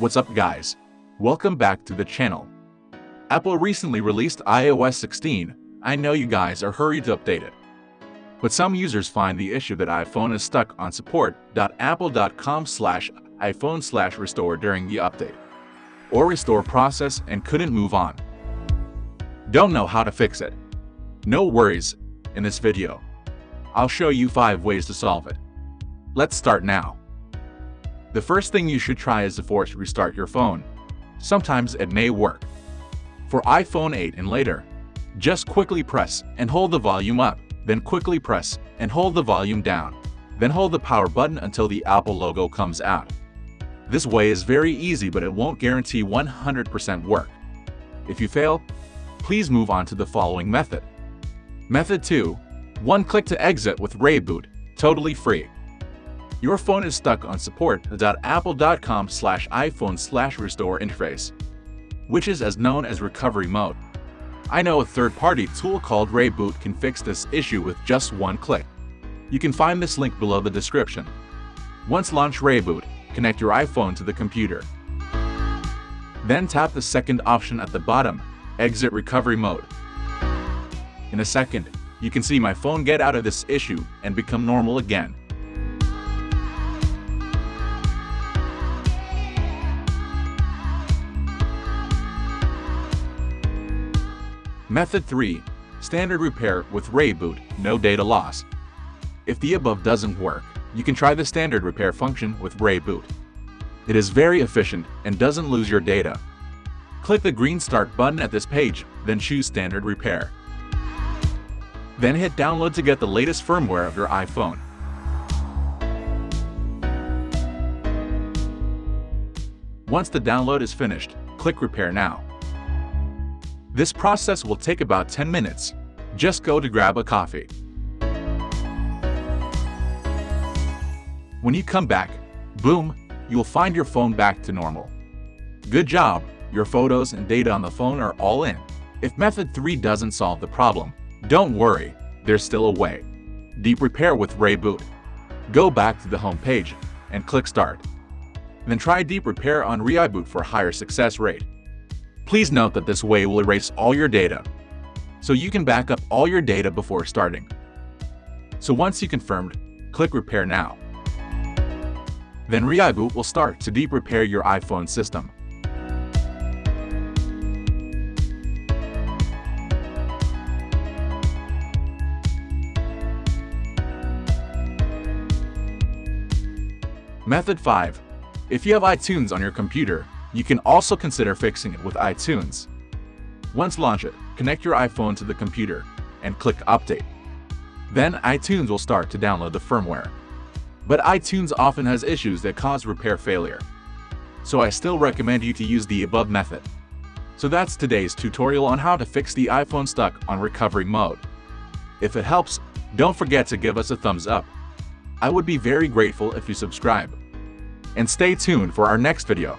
What's up guys? Welcome back to the channel. Apple recently released iOS 16. I know you guys are hurried to update it. But some users find the issue that iPhone is stuck on support.apple.com slash iPhone slash restore during the update or restore process and couldn't move on. Don't know how to fix it? No worries, in this video. I'll show you 5 ways to solve it. Let's start now. The first thing you should try is to force restart your phone. Sometimes it may work. For iPhone 8 and later, just quickly press and hold the volume up, then quickly press and hold the volume down, then hold the power button until the Apple logo comes out. This way is very easy but it won't guarantee 100% work. If you fail, please move on to the following method. Method 2. One click to exit with ReiBoot, totally free. Your phone is stuck on support.apple.com slash iPhone slash restore interface, which is as known as recovery mode. I know a third-party tool called ReiBoot can fix this issue with just one click. You can find this link below the description. Once launch ReiBoot, connect your iPhone to the computer. Then tap the second option at the bottom, Exit Recovery Mode. In a second, you can see my phone get out of this issue and become normal again. Method 3. Standard repair with ReiBoot, no data loss. If the above doesn't work, you can try the standard repair function with ReiBoot. It is very efficient and doesn't lose your data. Click the green Start button at this page, then choose Standard Repair. Then hit Download to get the latest firmware of your iPhone. Once the download is finished, click Repair Now. This process will take about 10 minutes. Just go to grab a coffee. When you come back, boom, you'll find your phone back to normal. Good job, your photos and data on the phone are all in. If method 3 doesn't solve the problem, don't worry, there's still a way. Deep Repair with ReiBoot. Go back to the home page and click Start. Then try Deep Repair on ReiBoot for higher success rate. Please note that this way will erase all your data, so you can back up all your data before starting. So once you confirmed, click Repair Now. Then ReiBoot will start to deep repair your iPhone system. Method 5. If you have iTunes on your computer, you can also consider fixing it with iTunes. Once launch it, connect your iPhone to the computer and click Update. Then iTunes will start to download the firmware. But iTunes often has issues that cause repair failure. So I still recommend you to use the above method. So that's today's tutorial on how to fix the iPhone stuck on recovery mode. If it helps, don't forget to give us a thumbs up. I would be very grateful if you subscribe. And stay tuned for our next video.